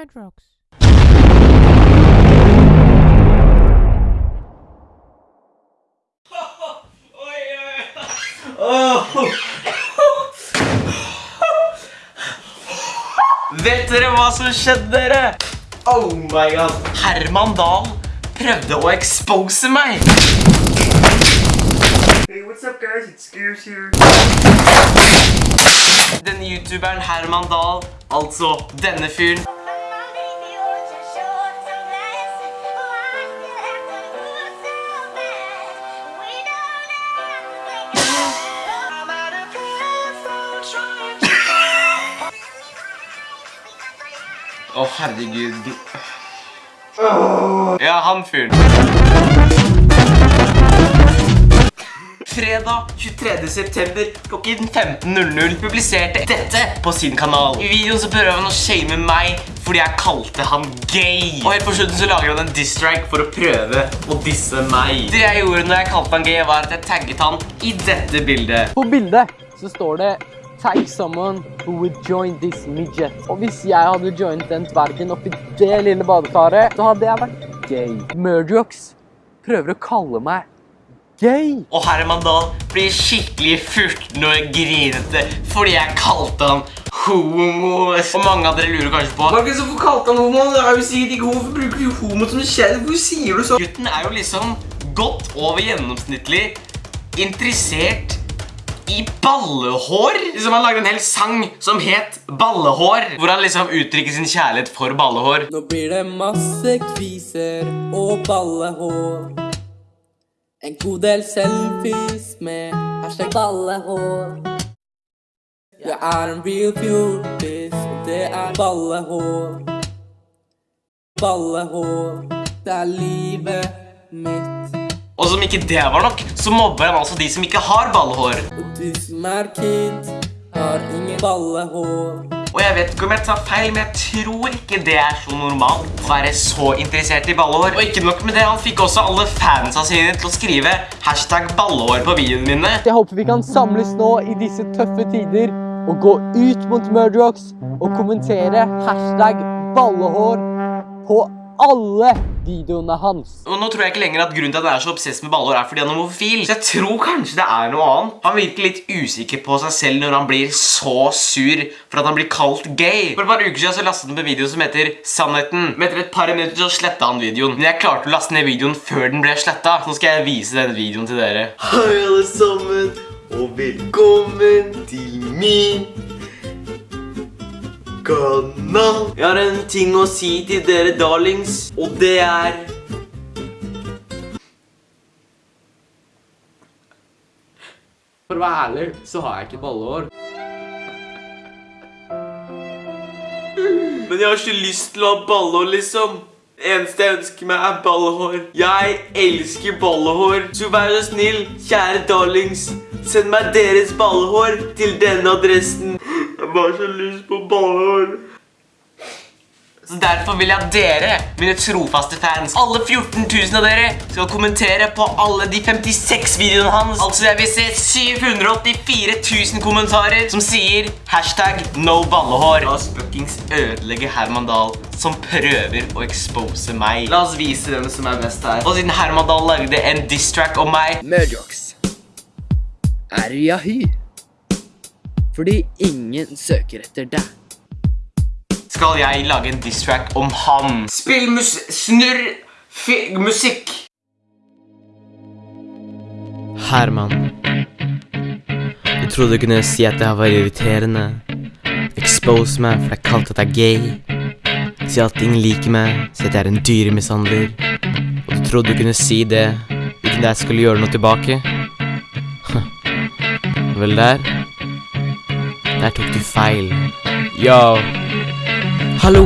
Murdrocks. Vet dere hva som skjedde, dere? Oh my god. Herman Dahl prøvde å expose meg. Hey, what's up, guys? It's Scares here. Denne youtuberen Herman Dahl, altså denne fyren, Å, herregud. Ja, han fyren. Fredag 23. september klokken 15.00 publiserte dette på sin kanal. I videoen så prøver han å shame meg fordi jeg kalte han gay. Og helt på slutten så lager han en diss-strike for å prøve å disse meg. Det jeg gjorde når jeg kalte han gay var at jeg tagget han i dette bildet. På bildet så står det Tag someone who would join this midget. Og hvis jeg hadde joinet den dvergen oppi det lille badekaret, så hadde jeg vært gay. Murdrox prøver å kalle meg gay. Og Herman Dahl blir skikkelig furten og grinete fordi jeg kalte han homo. Og mange av dere lurer kanskje på Markus, hvorfor kalte han homo? Det er jo sikkert ikke homo. Bruker du homo som kjell? Hvorfor sier du så? Gutten er jo liksom godt over gjennomsnittlig interessert i ballehår. Liksom Han lagde en hel sang som het Ballehår, hvor han liksom uttrykker sin kjærlighet for ballehår. Nå blir det masse kviser og ballehår. En god del selfies med hashtag ballehår. Jeg er en real fjortis, og det er ballehår. Ballehår, det er livet mitt. Og som ikke det var nok, så mobber han altså de som ikke har ballehår. Og du som er kid, har ingen ballehår. Og jeg vet ikke om jeg tar feil, men jeg tror ikke det er så normalt å være så interessert i ballehår. Og ikke nok med det, han fikk også alle fansa sine til å skrive hashtag ballehår på videoene mine. Jeg håper vi kan samles nå i disse tøffe tider og gå ut mot Murdrocks og kommentere hashtag ballehår på alle videoene hans. Og nå tror jeg ikke lenger at grunnen til at han er så obsess med baller er fordi han er homofil. Så jeg tror kanskje det er noe annet. Han virker litt usikker på seg selv når han blir så sur for at han blir kalt gay. For et par uker siden så lastet han på en video som heter Sannheten. Men etter et par minutter så slettet han videoen. Men jeg klarte å laste ned videoen før den ble slettet. Så nå skal jeg vise denne videoen til dere. Hei, alle sammen, og velkommen til min kanal. Jeg har en ting å si til dere, darlings, og det er For å være ærlig, så har jeg ikke ballehår. Men jeg har ikke lyst til å ha ballehår, liksom. Eneste jeg ønsker meg, er ballehår. Jeg elsker ballehår. Så vær så snill, kjære darlings, send meg deres ballehår til denne adressen. Jeg har bare så lyst på ballehår. Så derfor vil jeg at dere, mine trofaste fans, alle 14 000 av dere, skal kommentere på alle de 56 videoene hans. Altså jeg vil se 784 000 kommentarer som sier hashtag no ballehår. La oss fuckings ødelegge Herman Dahl som prøver å expose meg. La oss vise hvem som er best her. Og siden Herman Dahl lagde en diss track om meg, Murdrocks er Yahy. Fordi ingen søker etter deg. skal jeg lage en diss track om han. Spill mus snurr musikk. Herman. Du trodde du kunne si at jeg var irriterende. Expose meg for jeg kalte at jeg er gay. Si at ingen liker meg, si at jeg er en dyremishandler. Og du trodde du kunne si det uten at jeg skulle gjøre noe tilbake. Vel, der Der tok du feil. Yo. Hallo,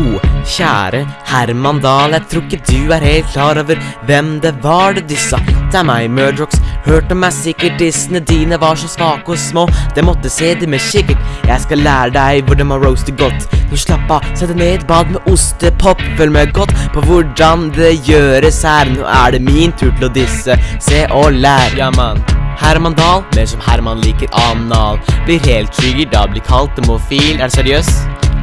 kjære Herman Dahl, jeg tror ikke du er helt klar over hvem det var du dissa. Det er meg, Murdrocks. Hørte meg sikkert dissene dine var så svake og små. Det måtte se det med kikkert. Jeg skal lære deg hvordan man roaster godt. Nå slapp av, sett deg ned bad med ostepop. Følg med godt på hvordan det gjøres her. Nå er det min tur til å disse. Se og lær. Ja, mann. Herman Dahl, mer som Herman liker anal. Blir helt trigger da blir kalt demofil. Er du seriøs?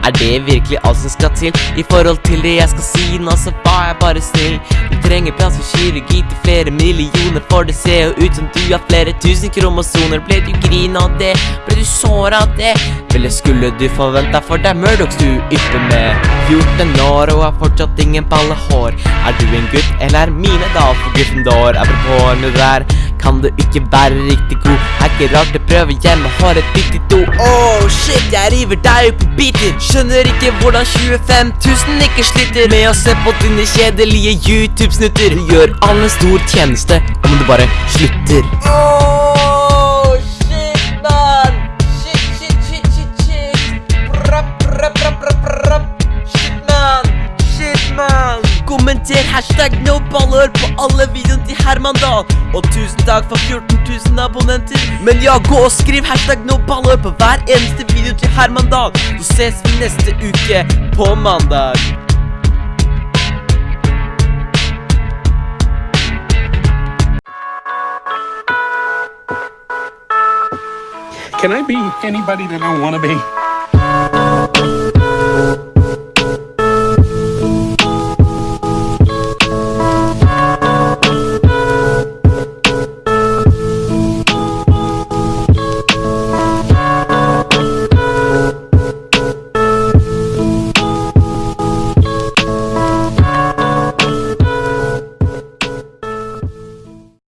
Er det virkelig alt som skal til i forhold til det jeg skal si? Nå så var jeg bare snill. Du trenger plass for kirurgi til flere millioner, for det ser jo ut som du har flere tusen kromosoner. Ble du grin av det? Ble du sår av det? Vel, det skulle du forventa, for det er Murdochs du ypper med. 14 år og har fortsatt ingen ballehår. Er du en gutt, eller er mine da for Gryffindor? Apropos det der, kan du ikke være riktig god? Er ikke rart du prøver hjemme, har et viktig do. Oh shit, jeg river deg opp i biter. Skjønner ikke hvordan 25 000 ikke sliter med å se på dine kjedelige YouTube-snutter. Du gjør alle stor tjeneste om du bare slutter. Oh Kommenter hashtag no baller på alle videoene til Herman Dahl. Og tusen takk for 14 000 abonnenter. Men ja, gå og skriv hashtag no baller på hver eneste video til Herman Dahl. Så ses vi neste uke på mandag. Can I be anybody that I want to be?